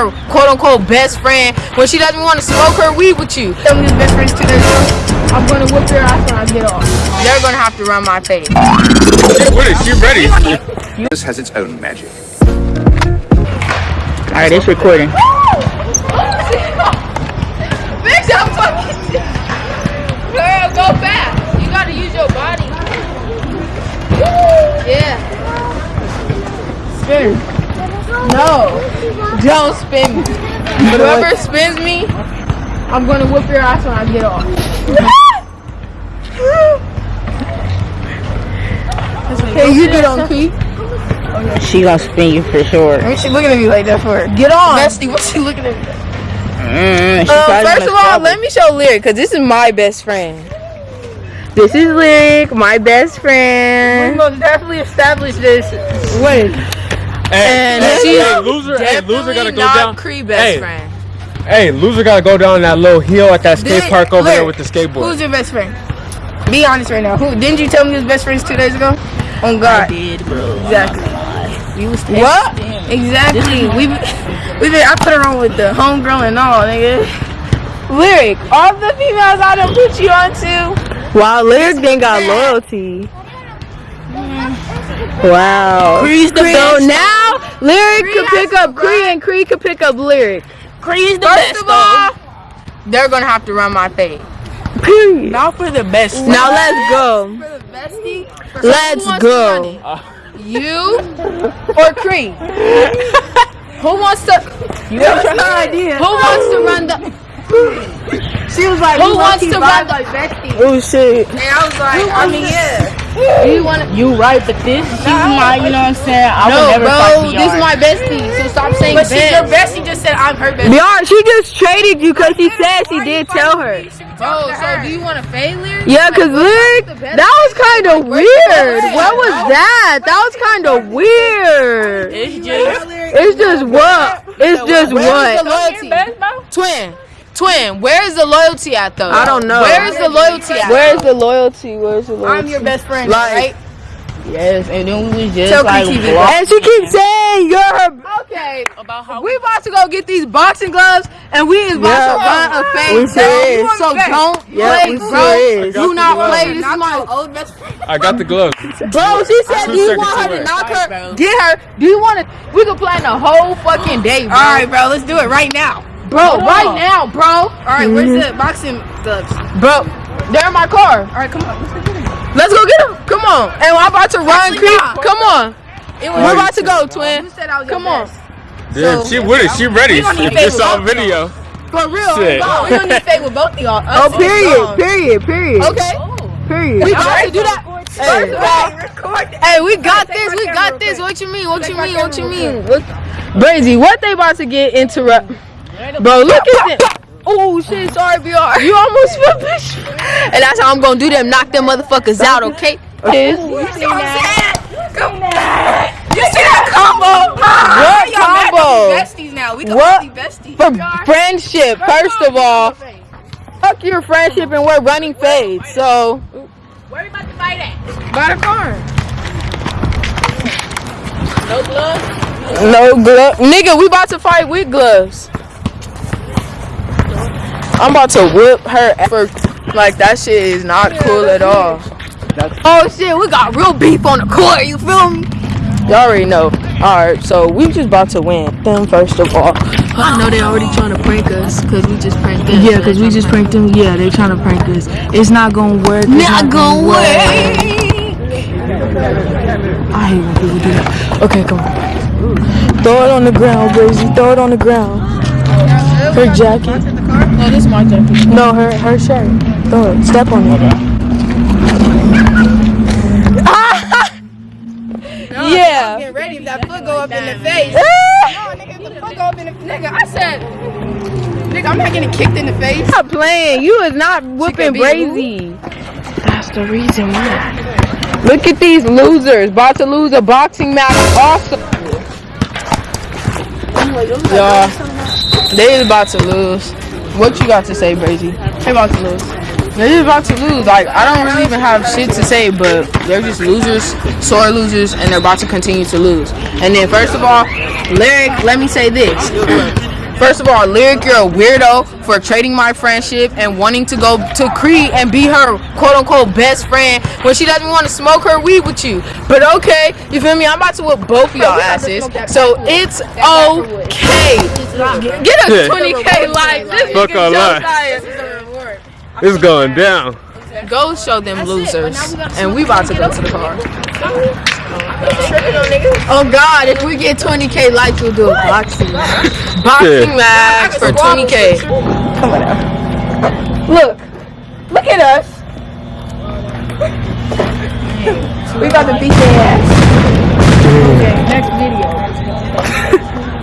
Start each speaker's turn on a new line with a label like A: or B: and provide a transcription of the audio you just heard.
A: her quote unquote best friend when she doesn't want to smoke her weed with you.
B: Tell me best friends two days ago. I'm gonna whip your ass when I get off.
A: They're gonna have to run my face.
C: What is she ready?
D: This has its own magic.
E: Alright, it's recording.
A: Bitch, I'm fucking shit. Girl, go fast.
B: Spin
A: me. Whoever spins me,
B: I'm gonna whip your ass when I get off.
A: hey, you get on Key.
E: She gonna spin you for sure.
A: What she looking at me like that for?
B: Get on.
A: Bestie, what's she looking at me? like?
E: Mm,
A: Um, first of all,
E: stop
A: let me show Lyric, cause this is my best friend.
E: This is Lyric, my best friend.
B: We
E: friend.
B: most definitely established this. Wait.
A: And
C: hey,
A: she's
C: hey, loser, hey, loser gotta go
A: not
C: down.
A: Cree best
C: Hey.
A: friend.
C: Hey, loser gotta go down that little hill at that skate
A: Did-
C: park over there with the skateboard.
B: Who's your best friend? Be honest right now. Who didn't you tell me his best friends two days ago? On God.
E: I did, bro.
B: Exactly.
E: You was
B: What? Exactly. We we been I put her on with the homegirl and all, nigga.
A: Lyric, all the females I done put you onto.
E: Wow, Lyric then got loyalty. Wow.
A: Cree's the
E: So
A: best.
E: now Lyric
A: Cree
E: could pick up Cree and Cree could pick up Lyric.
A: Cree's the First of all, they're gonna have to run my fade.
E: Period.
A: Not for the best.
E: Now let's go.
A: For the bestie.
E: Let's
A: Who wants to run
E: go.
A: it? You or Cree? Who wants to?
B: You have no idea.
A: Who wants to run the?
B: She was like,
A: Who wants to
B: vibe
A: run the-
B: like bestie.
E: Oh shit.
B: And I was like, I mean, yeah.
A: You want?
E: You right, but this she's my, you know what I'm saying? I
A: No,
E: would never
A: bro.
E: fight
A: This is my bestie. So stop saying
B: But she, your bestie just said I'm her bestie.
E: Beyond, she just traded you because she said she did tell her.
A: Bro, so do you want to fade lyric?
E: Yeah, cause lyric, that was kind of weird. What was that? That was kind of weird.
A: It's just.
E: It's just what? It's just
A: Where's the
E: what?
A: loyalty? Twin. Twin, where is the loyalty at though?
E: I don't know.
A: Where is the loyalty at?
E: Where's the loyalty? Where's the loyalty?
B: I'm your best friend,
E: Like-
B: right?
E: Yes, and then we was just
B: Tell
E: like,
B: Cree TV.
E: and she keeps saying you're her.
A: Okay, we about to go get these boxing gloves, and we is about
E: Yeah.
A: to run a fade.
E: We sure.
A: So don't
E: Yeah,
A: play,
E: we
A: bro. Do not
C: Gloves.
A: play. This is my
B: old best friend.
C: I got the gloves.
A: bro. She said, "Do you want her to knock her? Get her? Do you want to? We could plan the whole fucking day, bro.
B: All right, bro, let's do it right now.
A: Bro. Right now, bro.
B: All right, where's the boxing gloves?
A: Bro, they're in my car.
B: All right, come on.
A: Let's go get them. Come on. And I'm about to run.
B: Actually,
A: Creep.
B: nah.
A: Come on.
B: It
A: We're about to go, twin.
B: You said I was
A: Come on.
B: best.
C: Dude, she with it. She ready.
B: We don't need
C: If
B: to
C: it's
B: fade
C: on video.
A: For real.
C: Shit.
A: Oh,
B: We don't need to fade with both of y'all.
E: Oh, period, period, period,
A: Okay. Oh.
E: period.
A: We about to do that. First of all,
B: Record
A: hey, we got
B: Take
A: this. We got this.
B: quick.
A: What you mean? What you
B: Take my
A: mean? What you mean? What? Brazy, what they about to get interrupt? Bro, look at this. Oh shit, sorry, BR. You almost flipped this. And that's how I'm gonna do them. Knock them motherfuckers out, okay? Kiss.
B: You see what I'm saying? Come on. You see that combo?
A: What combo?
B: besties now. We can
A: What?
B: be besties.
A: For friendship, first of all, fuck your friendship and we're running fades. So,
B: Where we about to fight at?
A: by the car.
B: No gloves?
A: No glove. Nigga, we about to fight with gloves. I'm about to whip her effort. Like, that shit is not cool at all. Oh shit, we got real beef on the court, you feel me? Y'all already know. Alright, so we just about to win them first of all.
F: I know they already trying to prank us because we just pranked them.
E: Yeah, cause we just pranked them. Yeah, they trying to prank us. It's not gonna work. It's
F: Not gonna work.
E: I hate when people do that. Okay, come on. Throw it on the ground, Brazy. Throw it on the ground. Her jacket.
A: No, this is my jacket.
E: No, her her shirt. Throw it. Step on it.
A: Yeah.
B: Get ready if that foot go up in the face.
A: Ah!
B: No, nigga, if the foot go up in the nigga, I said, nigga, I'm not getting kicked in the face.
A: Stop playing. You is not whooping
B: be
A: Brazy.
E: That's the reason why.
A: Look at these losers. About to lose a boxing match Awesome. Y'all, they is about to lose. What you got to say, Brazy?
B: They're about to lose.
A: They're just about to lose. Like, I don't really even have shit to say, but they're just losers, sore losers, and they're about to continue to lose. And then, first of all, Lyric, let me say this. First of all, Lyric, you're a weirdo for trading my friendship and wanting to go to Cree and be her quote unquote best friend when she doesn't want to smoke her weed with you. But okay, you feel me? I'm about to whip both of y'all asses. So it's okay. Get a 20k like this
C: Fuck
A: nigga
C: all
A: just
C: that. It's going down.
A: Go show them losers. And we about to go to the car.
F: Oh God, if we get 20k likes, we'll do a boxing.
A: Boxing
C: Yeah.
A: match for 20k. Come on out.
B: Look, look at us. we about to beat their ass. Mm. Okay, next video.